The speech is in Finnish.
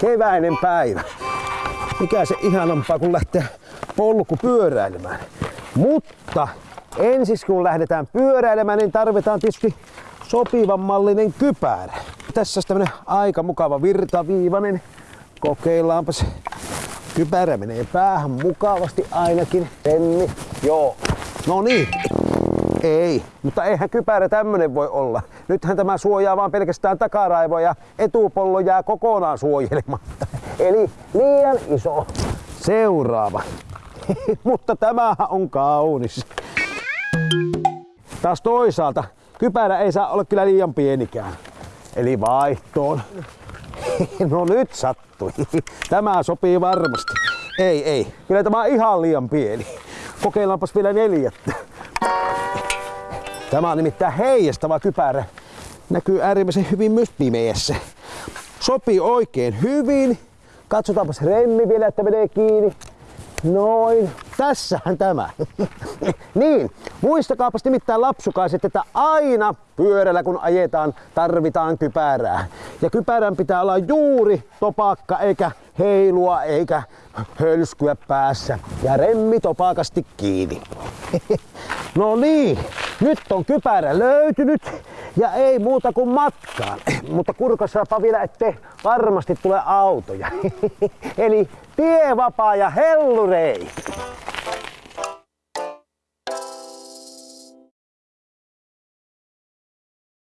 Keväinen päivä. Mikä se ihanampaa, kun lähtee polku pyöräilemään. Mutta ensin kun lähdetään pyöräilemään, niin tarvitaan tietysti sopivan mallinen kypärä. Tässä on tämmönen aika mukava virtaviivainen. Kokeillaanpas. Kypärä menee päähän mukavasti ainakin. Penni. Joo. No niin. Ei, mutta eihän kypärä tämmönen voi olla. Nythän tämä suojaa vaan pelkästään takaraivoa ja etupollo jää kokonaan suojelematta. Eli liian iso. Seuraava. mutta tämähän on kaunis. Taas toisaalta kypärä ei saa olla kyllä liian pienikään. Eli vaihtoon. No nyt sattui. Tämä sopii varmasti. Ei, ei. Kyllä tämä on ihan liian pieni. Kokeillaanpas vielä neljättä. Tämä on nimittäin heijastava kypärä. Näkyy äärimmäisen hyvin myös pimeässä. Sopii oikein hyvin. Katsotaanpas remmi vielä, että menee kiinni. Noin. Tässähän tämä. niin, muistakaapas nimittäin lapsukaiset, että aina pyörällä kun ajetaan tarvitaan kypärää. Ja kypärän pitää olla juuri topakka eikä heilua eikä hölskyä päässä. Ja remmi topakasti kiinni. no niin, nyt on kypärä löytynyt ja ei muuta kuin matkaan. Mutta kurkassaapa vielä, ettei varmasti tule autoja. Eli tie vapaa ja hellurei.